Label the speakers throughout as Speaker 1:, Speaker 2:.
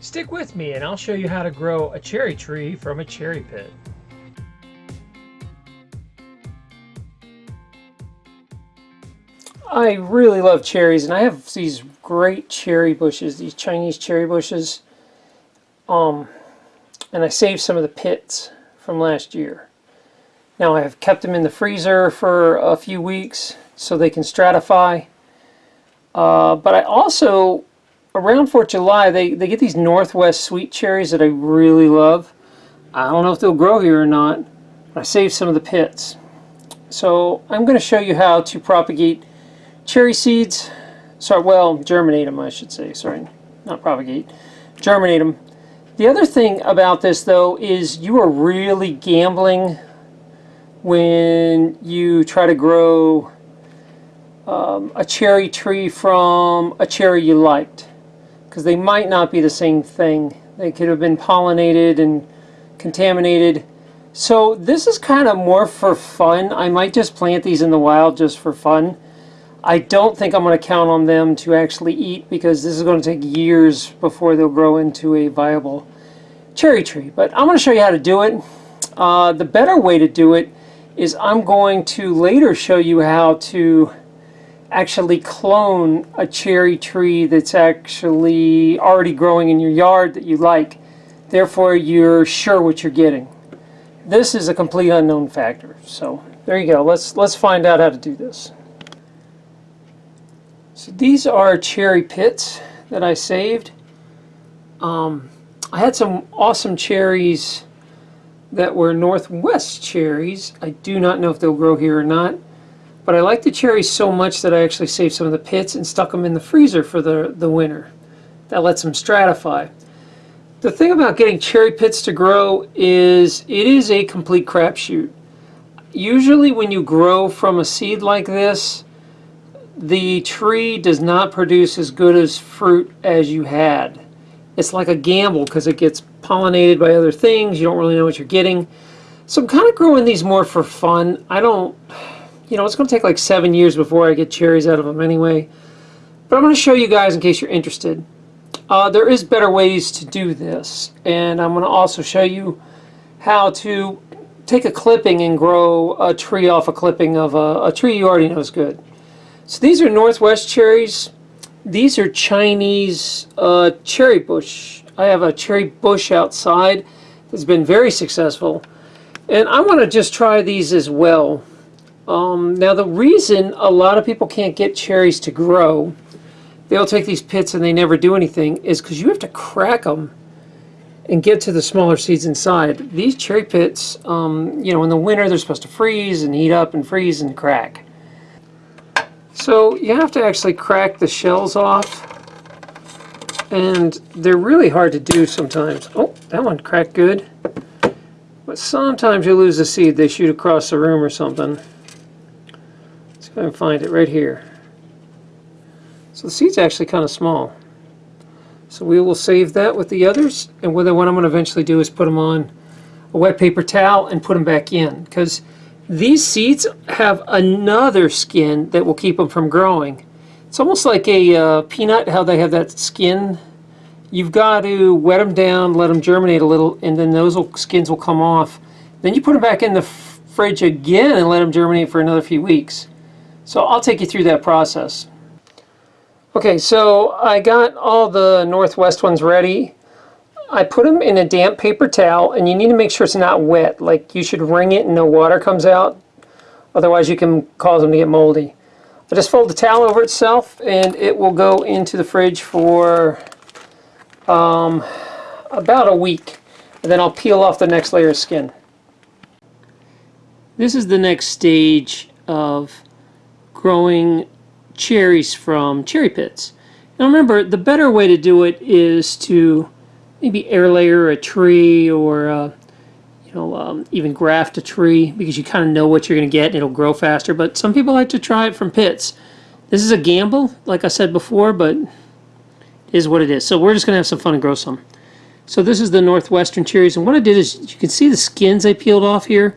Speaker 1: Stick with me and I'll show you how to grow a cherry tree from a cherry pit. I really love cherries and I have these great cherry bushes, these Chinese cherry bushes. Um, and I saved some of the pits from last year. Now I have kept them in the freezer for a few weeks so they can stratify. Uh, but I also, around 4th July, they, they get these Northwest sweet cherries that I really love. I don't know if they'll grow here or not. I saved some of the pits. So I'm going to show you how to propagate cherry seeds. Sorry, well, germinate them, I should say. Sorry, not propagate. Germinate them. The other thing about this, though, is you are really gambling when you try to grow um, a cherry tree from a cherry you liked because they might not be the same thing. They could have been pollinated and contaminated. So this is kind of more for fun. I might just plant these in the wild just for fun. I don't think I'm going to count on them to actually eat because this is going to take years before they'll grow into a viable cherry tree. But I'm going to show you how to do it. Uh, the better way to do it is I'm going to later show you how to actually clone a cherry tree that's actually already growing in your yard that you like. Therefore, you're sure what you're getting. This is a complete unknown factor. So there you go. Let's let's find out how to do this. So these are cherry pits that I saved. Um, I had some awesome cherries that were Northwest cherries. I do not know if they'll grow here or not. But I like the cherries so much that I actually saved some of the pits and stuck them in the freezer for the, the winter. That lets them stratify. The thing about getting cherry pits to grow is it is a complete crapshoot. Usually when you grow from a seed like this, the tree does not produce as good as fruit as you had. It's like a gamble because it gets pollinated by other things. You don't really know what you're getting. So I'm kind of growing these more for fun. I don't you know, it's going to take like seven years before I get cherries out of them anyway. But I'm going to show you guys in case you're interested. Uh, there is better ways to do this. And I'm going to also show you how to take a clipping and grow a tree off a clipping of a, a tree you already know is good. So these are Northwest cherries. These are Chinese uh, cherry bush. I have a cherry bush outside that's been very successful. And I want to just try these as well. Um, now the reason a lot of people can't get cherries to grow, they'll take these pits and they never do anything, is because you have to crack them and get to the smaller seeds inside. These cherry pits, um, you know, in the winter they're supposed to freeze and heat up and freeze and crack. So you have to actually crack the shells off and they're really hard to do sometimes. Oh, that one cracked good. But sometimes you lose the seed, they shoot across the room or something. Try and find it right here. So the seed's actually kind of small. So we will save that with the others. And what I'm going to eventually do is put them on a wet paper towel and put them back in. Because these seeds have another skin that will keep them from growing. It's almost like a uh, peanut, how they have that skin. You've got to wet them down, let them germinate a little, and then those will, skins will come off. Then you put them back in the fridge again and let them germinate for another few weeks. So I'll take you through that process. Okay, so I got all the Northwest ones ready. I put them in a damp paper towel, and you need to make sure it's not wet. Like, you should wring it and no water comes out. Otherwise, you can cause them to get moldy. I just fold the towel over itself, and it will go into the fridge for um, about a week. And then I'll peel off the next layer of skin. This is the next stage of growing cherries from cherry pits. Now remember, the better way to do it is to maybe air layer a tree or uh, you know um, even graft a tree because you kind of know what you're going to get and it'll grow faster. But some people like to try it from pits. This is a gamble, like I said before, but it is what it is. So we're just going to have some fun and grow some. So this is the Northwestern cherries, and what I did is you can see the skins I peeled off here.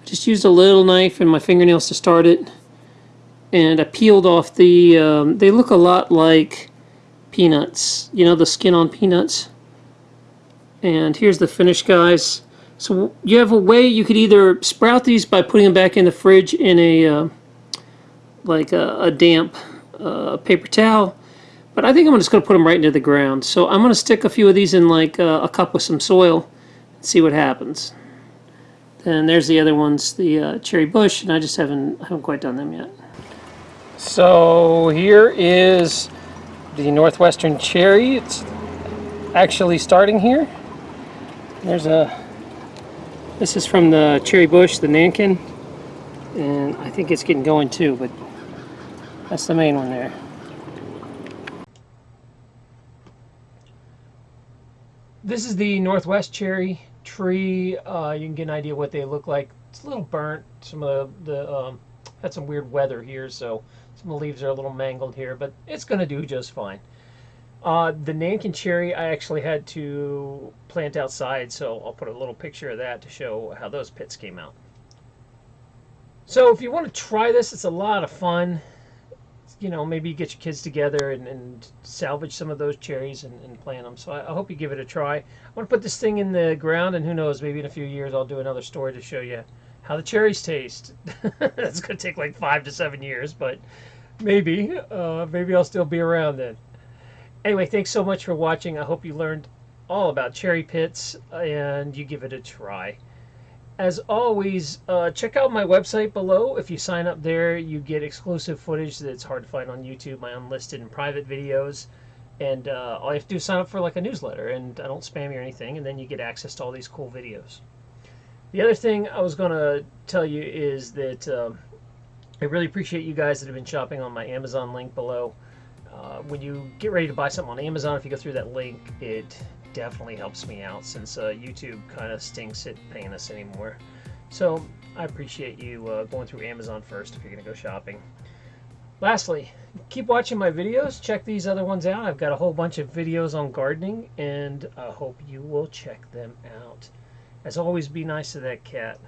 Speaker 1: I just used a little knife and my fingernails to start it and I peeled off the, um, they look a lot like peanuts, you know, the skin on peanuts. And here's the finish, guys. So you have a way you could either sprout these by putting them back in the fridge in a uh, like a, a damp uh, paper towel. But I think I'm just going to put them right into the ground. So I'm going to stick a few of these in like uh, a cup with some soil and see what happens. And there's the other ones, the uh, cherry bush, and I just haven't haven't quite done them yet. So here is the northwestern cherry. It's actually starting here. There's a this is from the cherry bush, the Nanking, and I think it's getting going too, but that's the main one there. This is the northwest cherry tree. Uh, you can get an idea what they look like. It's a little burnt. Some of the, the um, had some weird weather here, so some of the leaves are a little mangled here, but it's going to do just fine. Uh, the Nanking cherry I actually had to plant outside, so I'll put a little picture of that to show how those pits came out. So if you want to try this, it's a lot of fun. You know, maybe you get your kids together and, and salvage some of those cherries and, and plant them. So I, I, hope you give it a try. I want to put this thing in the ground, and who knows, maybe in a few years I'll do another story to show you how the cherries taste. That's going to take like five to seven years, but maybe. Uh, maybe I'll still be around then. Anyway, thanks so much for watching. I hope you learned all about cherry pits and you give it a try. As always, uh, check out my website below. If you sign up there, you get exclusive footage that's hard to find on YouTube, my unlisted and private videos. And uh, all you have to do is sign up for like a newsletter, and I don't spam you or anything, and then you get access to all these cool videos. The other thing I was going to tell you is that um, I really appreciate you guys that have been shopping on my Amazon link below. Uh, when you get ready to buy something on Amazon, if you go through that link, it definitely helps me out since uh, YouTube kind of stinks at paying us anymore. So I appreciate you uh, going through Amazon first if you're going to go shopping. Lastly, keep watching my videos. Check these other ones out. I've got a whole bunch of videos on gardening, and I hope you will check them out. As always, be nice to that cat.